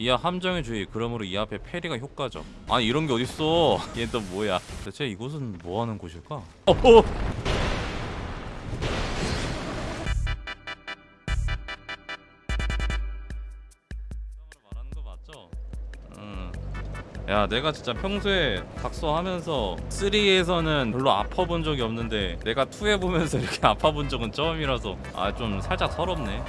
이하 함정의 주의 그러므로 이 앞에 페리가 효과적 아니 이런 게 어딨어? 얘 또 뭐야? 대체 이곳은 뭐하는 곳일까? 거 맞죠? 음. 야 내가 진짜 평소에 각서하면서 3에서는 별로 아파본 적이 없는데 내가 2에 보면서 이렇게 아파본 적은 처음이라서. 아 좀 살짝 서럽네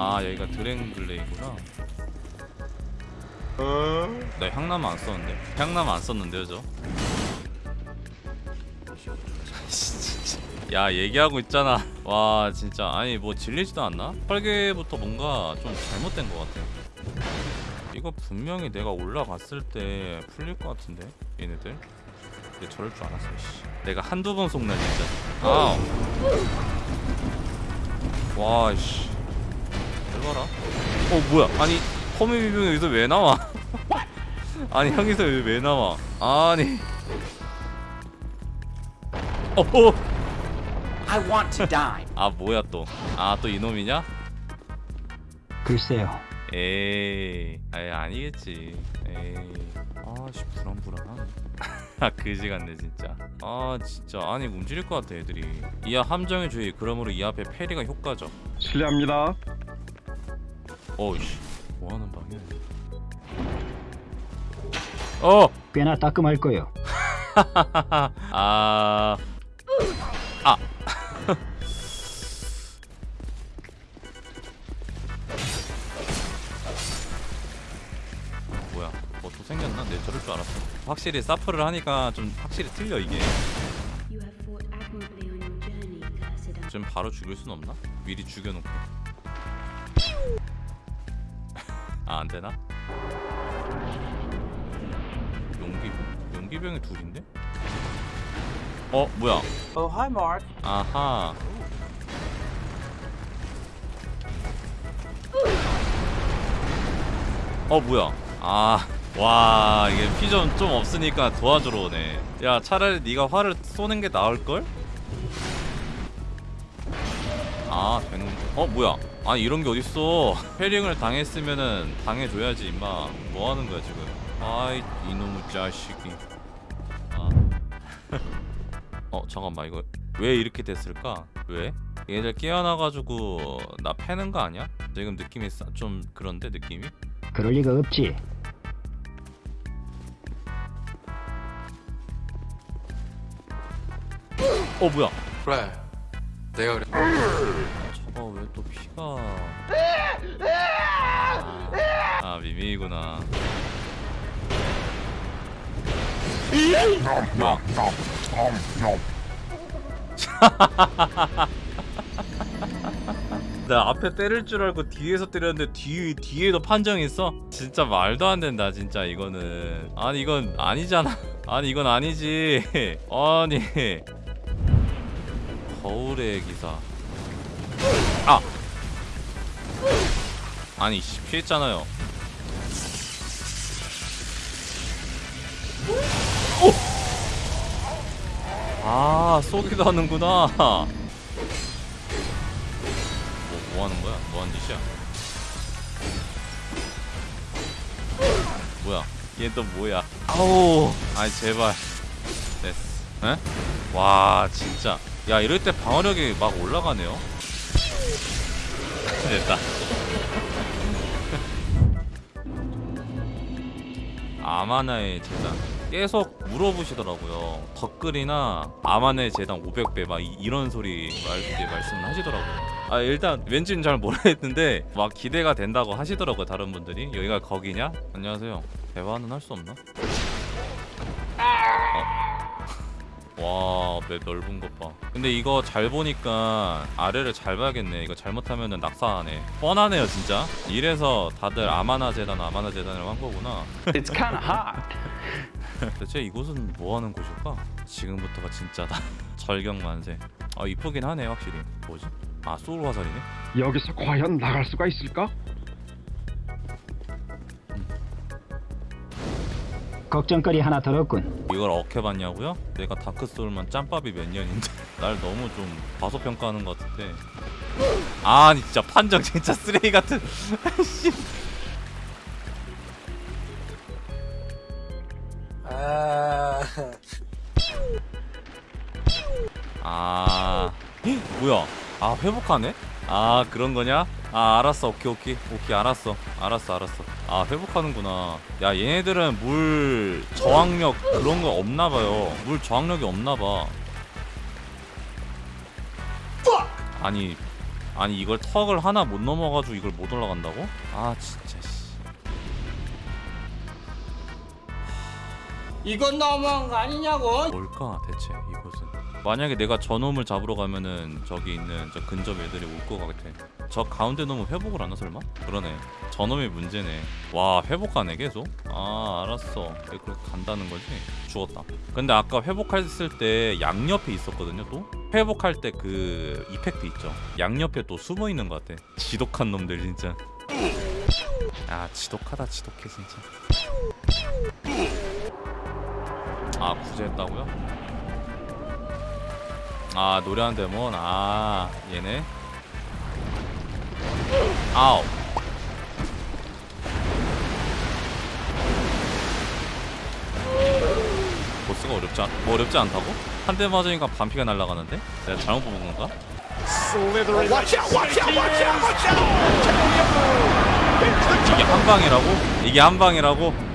아 여기가 드랭글레이구나. 나 향나무 안 썼는데. 향나무 안 썼는데요 저. 야 얘기하고 있잖아. 와 진짜. 아니 뭐 질리지도 않나? 설계부터 뭔가 좀 잘못된 것 같아. 이거 분명히 내가 올라갔을 때 풀릴 것 같은데 얘네들? 근데 저럴 줄 알았어 씨. 내가 한두 번 속나 진짜 아우. 와씨 잘 봐라 어 뭐야? 아니 허미 비병이 여기서 왜 나와? 아니 형이서 여기 왜 나와? 아니. 어허 I want to die. 아 뭐야 또. 아 또 이놈이냐? 글쎄요. 에이. 아이 아니겠지. 에이. 아씨 불안불안 아 그지 같네 진짜. 아 진짜. 아니 움직일 것 같아 애들이. 이하 함정의 주의 그러므로 이 앞에 페리가 효과적 실례합니다. 어이씨 뭐하는 방이야 어 꽤나 따끔할 거요. 아. 아. 뭐야? 뭐 또 생겼나? 내 저럴 줄 알았어. 확실히 사프를 하니까 좀 확실히 틀려 이게. 좀 바로 죽일 순 없나? 미리 죽여놓고. 아, 안 되나? 용기병? 용기병이 둘인데? 어, 뭐야? Oh, hi, Mark. 아하. 어 뭐야? 아, 와 이게 피좀 좀 없으니까 도와주러 오네. 야 차라리 네가 활을 쏘는 게 나을 걸? 아, 된. 어 뭐야? 아 이런 게 어딨어? 패링을 당했으면은 당해줘야지 임마. 뭐 하는 거야 지금? 아이 이놈의 자식이. 아. 어 잠깐만 이거 왜 이렇게 됐을까? 왜? 얘들 깨어나가지고 나 패는 거 아니야? 지금 느낌이 싸- 좀 그런데 느낌이? 그럴 리가 없지. 어 뭐야? 그래 내가 그래 저거 왜또 피가 아, 아 미미이구나. 뭐야 나 앞에 때릴 줄 알고 뒤에서 때렸는데 뒤 뒤에도 판정 있어? 진짜 말도 안 된다 진짜 이거는. 아니 이건 아니잖아. 아니 이건 아니지. 아니 거울의 기사 아 아니 씨, 피했잖아요 오! 아 쏘기도 하는구나 뭐, 뭐 하는 거야? 뭐 하는 짓이야? 뭐야? 얘 또 뭐야? 아우 아이 제발 됐어 에? 와 진짜 야 이럴 때 방어력이 막 올라가네요. 됐다. 아마나의 재단. 계속 물어보시더라고요. 덧글이나 아마나의 재단 500배 막 이, 이런 소리 말, 이제 말씀을 하시더라고요. 아 일단 왠지는 잘 모르겠는데 막 기대가 된다고 하시더라고요 다른 분들이. 여기가 거기냐? 안녕하세요. 대화는 할 수 없나? 와, 맵 넓은 것 봐. 근데 이거 잘 보니까 아래를 잘 봐야겠네. 이거 잘못하면은 낙사하네. 뻔하네요, 진짜. 이래서 다들 아마나 재단, 아마나 재단이라고 한 거구나. It's kind of hot. 대체 이곳은 뭐 하는 곳일까? 지금부터가 진짜다. 절경 만세. 아, 이쁘긴 하네, 확실히. 뭐지? 아 소울 화살이네 여기서 과연 나갈 수가 있을까? 걱정거리 하나 덜었군. 이걸 어케 봤냐고요? 내가 Dark Soul만 짬밥이 몇 년인데 날 너무 좀 과소평가하는 것 같은데 아니 진짜 판정 진짜 쓰레기 같은 씨. 아아 헉, 뭐야 아 회복하네 아 그런 거냐? 아 알았어. 오케이 오케이. 오케이 알았어. 알았어 알았어. 아 회복하는구나. 야 얘네들은 물 저항력 그런 거 없나 봐요. 물 저항력이 없나 봐. 아니 아니 이걸 턱을 하나 못 넘어가지고 이걸 못 올라간다고? 아 진짜 씨. 이건 너무한 거 아니냐고? 뭘까 대체 이곳은 만약에 내가 저놈을 잡으러 가면은 저기 있는 저 근접 애들이 올 것 같아 저 가운데 놈은 회복을 하나 설마? 그러네 저놈이 문제네 와 회복하네 계속? 아 알았어 왜 그렇게 간다는 거지? 죽었다 근데 아까 회복했을 때 양옆에 있었거든요 또? 회복할 때 그 이펙트 있죠 양옆에 또 숨어있는 것 같아 지독한 놈들 진짜 아 지독하다 지독해 진짜 아 구제했다고요? 아 노래한 데몬 아 얘네 아우 보스가 어렵지 않, 뭐 어렵지 않다고? 한 대 맞으니까 반피가 날아가는데? 내가 잘못 본 건가? 이게 한 방이라고? 이게 한 방이라고?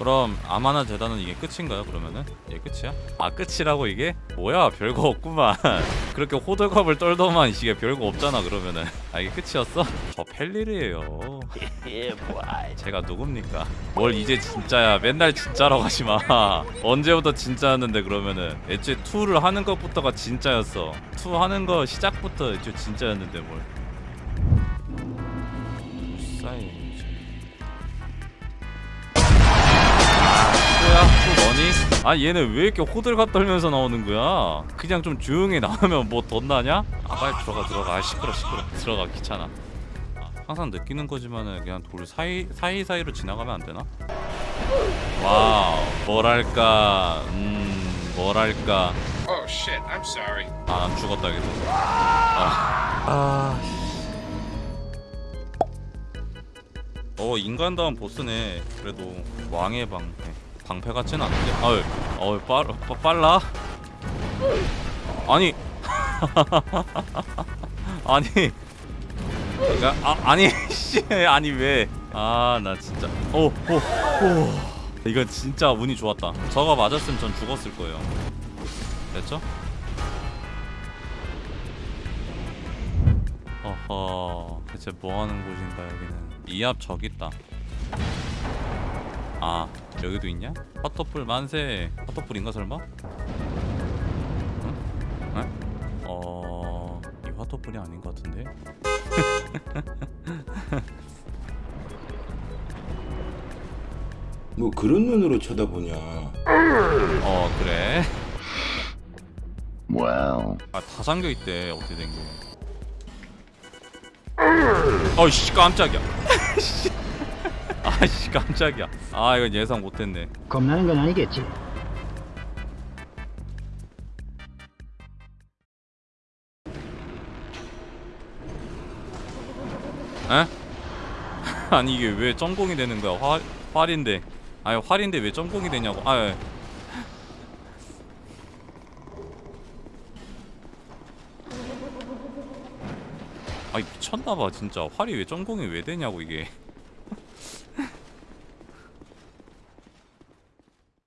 그럼 아마나 재단은 이게 끝인가요? 그러면은? 이게 끝이야? 아 끝이라고 이게? 뭐야 별거 없구만. 그렇게 호들갑을 떨더만 이게 별거 없잖아 그러면은. 아 이게 끝이었어? 저 펠리르예요. 제가 누굽니까? 뭘 이제 진짜야. 맨날 진짜라고 하지마. 언제부터 진짜였는데 그러면은. 애초에 2를 하는 것부터가 진짜였어. 2 하는 거 시작부터 애초에 진짜였는데 뭘. 뭐 아 얘네 왜 이렇게 호들갑 떨면서 나오는 거야? 그냥 좀 조용히 나오면 뭐 덧나냐? 아 빨리 들어가 들어가. 아 시끄러 시끄러. 들어가 귀찮아. 아, 항상 느끼는 거지만은 그냥 돌 사이 사이 사이로 지나가면 안 되나? 와우 뭐랄까. 음 뭐랄까. Oh shit, I'm sorry. 아안 죽었다 이게 아, 아. 어 인간다운 보스네. 그래도 왕의 방패 방패 같진 않은데. 아유 어우 빨, 빠, 빨라? 아니. 아니. 그러니까 아 아니 씨 아니 왜 아 나 진짜. 오오오. 이건 진짜 운이 좋았다. 저거 맞았으면 전 죽었을 거예요. 됐죠? 어허 대체 뭐하는 곳인가 여기는? 이 앞 저기 있다 아 여기도 있냐? 화토풀 만세 화토풀인가 설마? 응? 응? 어... 이 화토풀이 아닌 것 같은데? 뭐 그런 눈으로 쳐다보냐? 어 그래? 와우. 아다 잠겨있대 어떻게 된게 어이씨 깜짝이야 아씨 깜짝이야 아 이건 예상 못했네 겁나는 건 아니겠지. 에? 아니 이게 왜 점공이 되는 거야? 활 활인데. 아니 활인데 왜 점공이 되냐고. 아. 예. 아이 미쳤나봐 진짜 활이 왜 점공이 왜 되냐고 이게